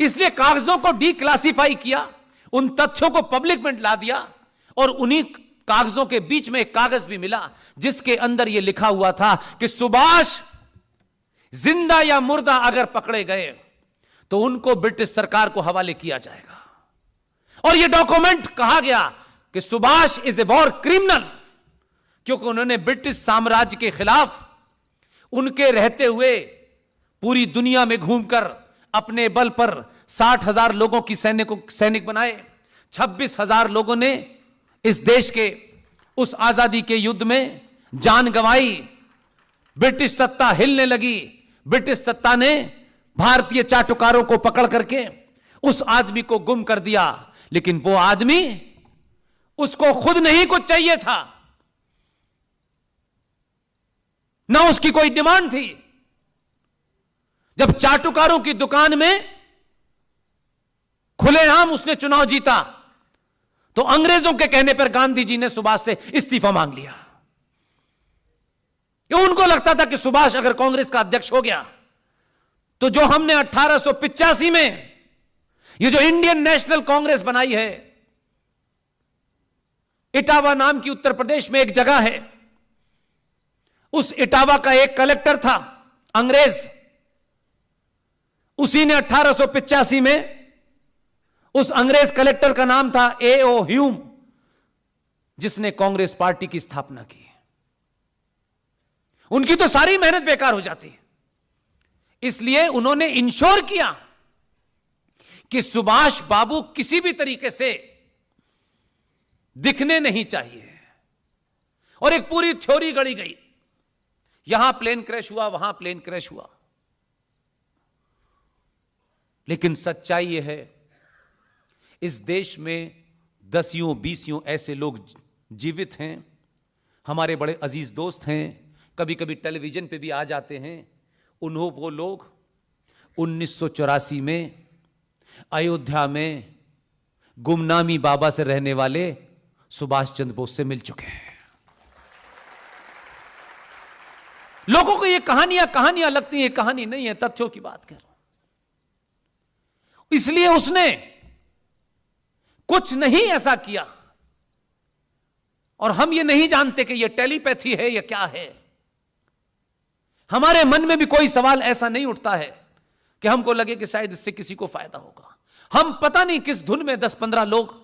इसलिए कागजों को डीक्लासिफाई किया, उन तथ्यों को पब्लिक में ला दिया और उन्हीं कागजों के बीच में एक कागज़ भी मिला, जिसके अंदर यह लिखा हुआ था कि सुभाष ज़िंदा या मुर्दा अगर पकड़े गए तो उनको ब्रिटिश सरकार को हवाले किया जाएगा। और यह डॉक्यूमेंट कहा गया कि Subhash is a war criminal क्योंकि उन्होंने ब्रिटिश साम्राज्य के खिलाफ उनके रहते हुए पूरी दुनिया में घूमकर अपने बल पर साठ हज़ार लोगों की सैनिक सैनिक बनाए। छब्बीस हज़ार लोगों ने इस देश के, उस आज़ादी के युद्ध में जान गंवाई। ब्रिटिश सत्ता हिलने लगी। ब्रिटिश सत्ता ने भारतीय चाटुकारों को पकड़ करके उस आदमी को गुम कर दिया। लेकिन वो आदमी उसको खुद नहीं कुछ चाहिए था। ना उसकी कोई डिमांड थी। जब चाटुकारों की दुकान में खुलेआम उसने चुनाव जीता तो अंग्रेज़ों के कहने पर गांधी जी ने सुभाष से इस्तीफा मांग लिया। क्यों उनको लगता था कि सुभाष अगर कांग्रेस का अध्यक्ष हो गया तो जो हमने अठारह में ये जो इंडियन नेशनल कांग्रेस बनाई है, इटावा नाम की उत्तर प्रदेश में एक जगह है, उस इटावा का एक कलेक्टर था, अंग्रेज़ उसी ने अठारह में उस अंग्रेज़ कलेक्टर का नाम था ए ओ ह्यूम जिसने कांग्रेस पार्टी की स्थापना की उनकी तो सारी मेहनत बेकार हो जाती है। इसलिए उन्होंने इंश्योर किया कि सुभाष बाबू किसी भी तरीके से दिखने नहीं चाहिए। और एक पूरी थ्योरी गढ़ी गई। यहाँ प्लेन क्रैश हुआ, वहाँ प्लेन क्रैश हुआ। लेकिन सच्चाई यह है, इस देश में दसियों, बीसियों ऐसे लोग जीवित हैं, हमारे बड़े अज़ीज़ दोस्त हैं कभी कभी टेलीविज़न पे भी आ जाते हैं। उन्हों, वो लोग उन्नीस सौ चौरासी में अयोध्या में गुमनामी बाबा से रहने वाले सुभाष चंद्र बोस से मिल चुके हैं। लोगों को ये कहानियाँ कहानियाँ लगती हैं कहानी नहीं है, तथ्यों की बात कर। इसलिए उसने कुछ नहीं ऐसा किया। और हम ये नहीं जानते कि यह टेलीपैथी है या क्या है। हमारे मन में भी कोई सवाल ऐसा नहीं उठता है कि हमको लगे कि शायद इससे किसी को फ़ायदा होगा। हम पता नहीं किस धुन में दस पंद्रह लोग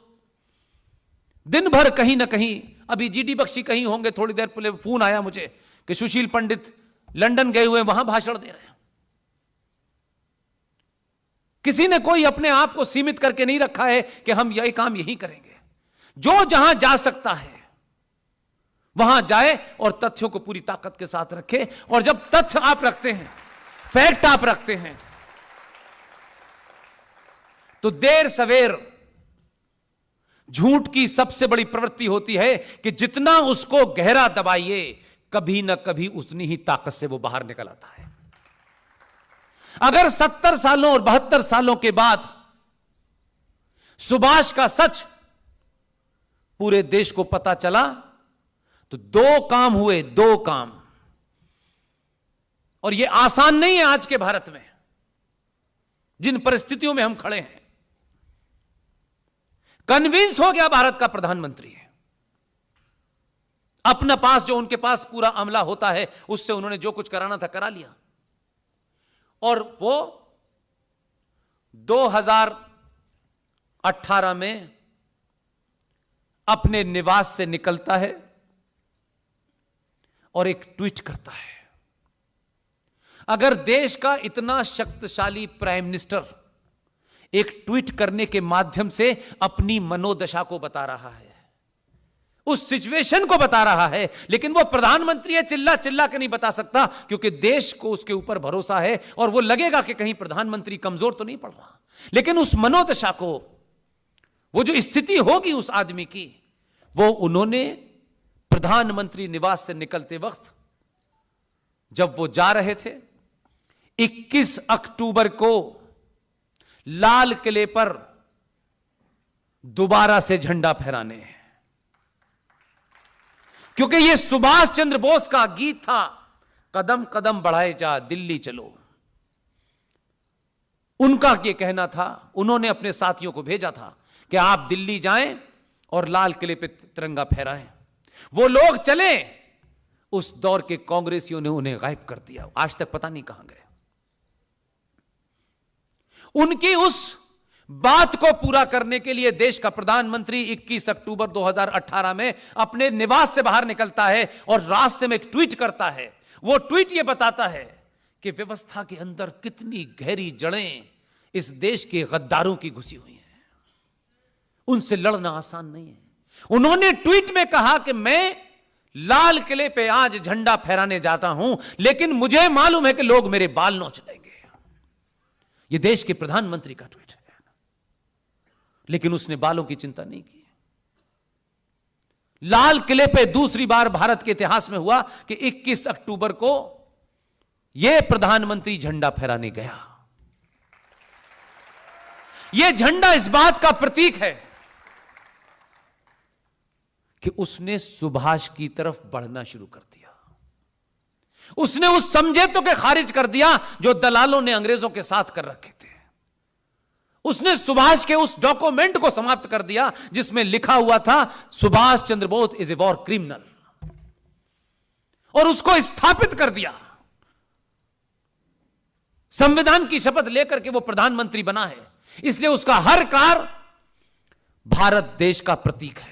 दिन भर कहीं ना कहीं, अभी जीडी बख्शी कहीं होंगे, थोड़ी देर पहले फ़ोन आया मुझे कि सुशील पंडित लंदन गए हुए वहाँ भाषण दे रहे हैं। किसी ने कोई अपने आप को सीमित करके नहीं रखा है कि हम यही काम यही करेंगे। जो जहाँ जा सकता है, वहाँ जाए और तथ्यों को पूरी ताकत के साथ रखे और जब तथ्य आप रखते हैं, फैक्ट आप रखते हैं तो देर सवेर झूठ की सबसे बड़ी प्रवृत्ति होती है कि जितना उसको गहरा दबाइए, कभी ना कभी उतनी ही ताकत से वो बाहर निकल आता है। अगर सत्तर सालों और बहत्तर सालों के बाद सुभाष का सच पूरे देश को पता चला तो दो काम हुए, दो काम। और यह आसान नहीं है आज के भारत में, जिन परिस्थितियों में हम खड़े हैं। कन्विंस हो गया भारत का प्रधानमंत्री है। अपना पास जो उनके पास पूरा अमला होता है, उससे उन्होंने जो कुछ कराना था करा लिया। और वो 2018 में अपने निवास से निकलता है और एक ट्वीट करता है। अगर देश का इतना शक्तिशाली प्राइम मिनिस्टर एक ट्वीट करने के माध्यम से अपनी मनोदशा को बता रहा है उस सिचुएशन को बता रहा है। लेकिन वो प्रधानमंत्री है, चिल्ला चिल्ला के नहीं बता सकता, क्योंकि देश को उसके ऊपर भरोसा है और वो लगेगा कि कहीं प्रधानमंत्री कमज़ोर तो नहीं पड़ रहा। लेकिन उस मनोदशा को, वो जो स्थिति होगी उस आदमी की, वो उन्होंने प्रधानमंत्री निवास से निकलते वक्त, जब वो जा रहे थे 21 अक्टूबर को लाल किले पर दोबारा से झंडा फहराने हैं। क्योंकि यह सुभाष चंद्र बोस का गीत था, कदम कदम बढ़ाए जा, दिल्ली चलो। उनका यह कहना था, उन्होंने अपने साथियों को भेजा था कि आप दिल्ली जाएँ और लाल किले पे तिरंगा फहराएँ। वो लोग चले, उस दौर के कांग्रेसियों ने उन्हें गायब कर दिया। आज तक पता नहीं कहाँ गए। उनकी उस बात को पूरा करने के लिए देश का प्रधानमंत्री 21 अक्टूबर 2018 में अपने निवास से बाहर निकलता है और रास्ते में एक ट्वीट करता है। वो ट्वीट ये बताता है कि व्यवस्था के अंदर कितनी गहरी जड़ें इस देश के गद्दारों की घुसी हुई हैं। उनसे लड़ना आसान नहीं है। उन्होंने ट्वीट में कहा कि मैं लाल किले पे आज झंडा फहराने जाता हूँ, लेकिन मुझे मालूम है कि लोग मेरे बाल नोच लेंगे। यह देश के प्रधानमंत्री का ट्वीट है। लेकिन उसने बालों की चिंता नहीं की। लाल किले पे दूसरी बार भारत के इतिहास में हुआ कि 21 अक्टूबर को यह प्रधानमंत्री झंडा फहराने गया। यह झंडा इस बात का प्रतीक है कि उसने सुभाष की तरफ़ बढ़ना शुरू कर दिया। उसने उस समझे तो के खारिज कर दिया जो दलालों ने अंग्रेज़ों के साथ कर रखे थे। उसने सुभाष के उस डॉक्यूमेंट को समाप्त कर दिया, जिसमें लिखा हुआ था, Subhash Chandra Bose is a war criminal. और उसको स्थापित कर दिया। संविधान की शपथ लेकर के वो प्रधानमंत्री बना है। इसलिए उसका हर कार भारत देश का प्रतीक है।